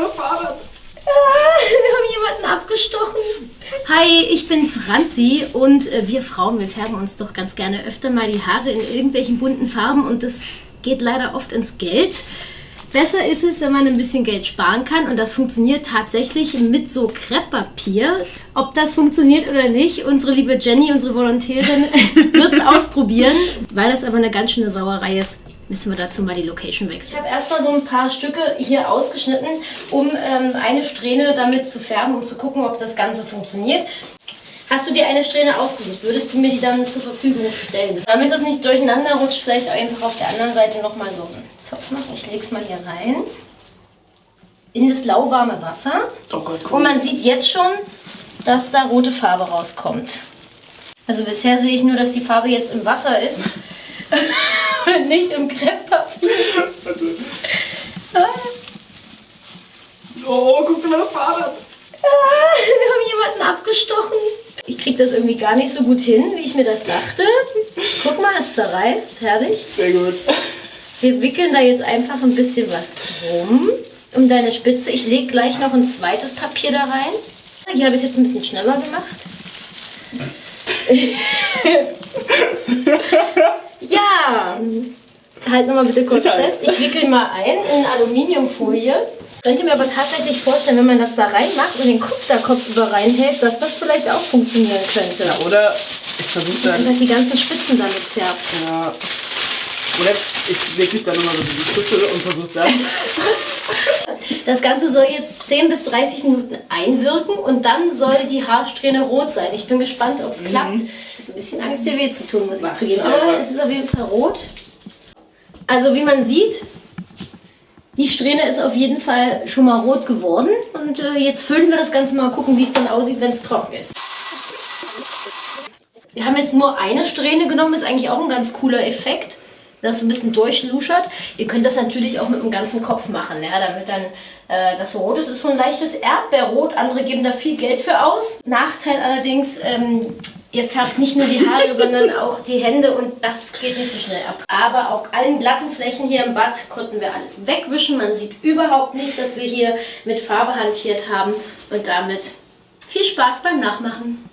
mal Fahrrad. Ah, wir haben jemanden abgestochen. Hi, ich bin Franzi und äh, wir Frauen, wir färben uns doch ganz gerne öfter mal die Haare in irgendwelchen bunten Farben und das geht leider oft ins Geld. Besser ist es, wenn man ein bisschen Geld sparen kann und das funktioniert tatsächlich mit so Krepppapier. Ob das funktioniert oder nicht, unsere liebe Jenny, unsere Volontärin, wird es ausprobieren. Weil das aber eine ganz schöne Sauerei ist, müssen wir dazu mal die Location wechseln. Ich habe erstmal so ein paar Stücke hier ausgeschnitten, um ähm, eine Strähne damit zu färben, um zu gucken, ob das Ganze funktioniert. Hast du dir eine Strähne ausgesucht? Würdest du mir die dann zur Verfügung stellen? Damit das nicht durcheinander rutscht, vielleicht einfach auf der anderen Seite nochmal so einen Zopf machen. Ich lege es mal hier rein. In das lauwarme Wasser. Oh Gott. Und man sieht jetzt schon, dass da rote Farbe rauskommt. Also bisher sehe ich nur, dass die Farbe jetzt im Wasser ist. nicht im Krepppapier. Oh, guck mal, Fahrrad. Ah, wir haben jemanden abgestochen. Ich kriege das irgendwie gar nicht so gut hin, wie ich mir das dachte. Guck mal, es zerreißt. Herrlich. Sehr gut. Wir wickeln da jetzt einfach ein bisschen was drum um deine Spitze. Ich lege gleich noch ein zweites Papier da rein. Hier habe ich es jetzt ein bisschen schneller gemacht. ja! Halt nochmal bitte kurz fest. Ich wickel mal ein in Aluminiumfolie. Könnt ihr mir aber tatsächlich vorstellen, wenn man das da reinmacht und den Kopf da Kopf über reinhält, dass das vielleicht auch funktionieren könnte. Ja, oder ich versuche dann. Einfach die ganzen Spitzen damit färbt. Ja. Oder ich wirklich dann nochmal so die Spitze und versuche dann. Das Ganze soll jetzt 10 bis 30 Minuten einwirken und dann soll die Haarsträhne rot sein. Ich bin gespannt, ob es klappt. Bisschen Angst, dir weh zu tun, muss ich zugeben. aber. Es ist auf jeden Fall rot. Also wie man sieht, die Strähne ist auf jeden Fall schon mal rot geworden. Und äh, jetzt füllen wir das Ganze mal gucken, wie es dann aussieht, wenn es trocken ist. Wir haben jetzt nur eine Strähne genommen, ist eigentlich auch ein ganz cooler Effekt, das ein bisschen durchluschert. Ihr könnt das natürlich auch mit dem ganzen Kopf machen, ja, damit dann äh, das so rot ist. ist so ein leichtes Erdbeerrot, andere geben da viel Geld für aus. Nachteil allerdings, ähm, ihr färbt nicht nur die Haare, sondern auch die Hände und das geht nicht so schnell ab. Aber auf allen glatten Flächen hier im Bad konnten wir alles wegwischen. Man sieht überhaupt nicht, dass wir hier mit Farbe hantiert haben und damit viel Spaß beim Nachmachen.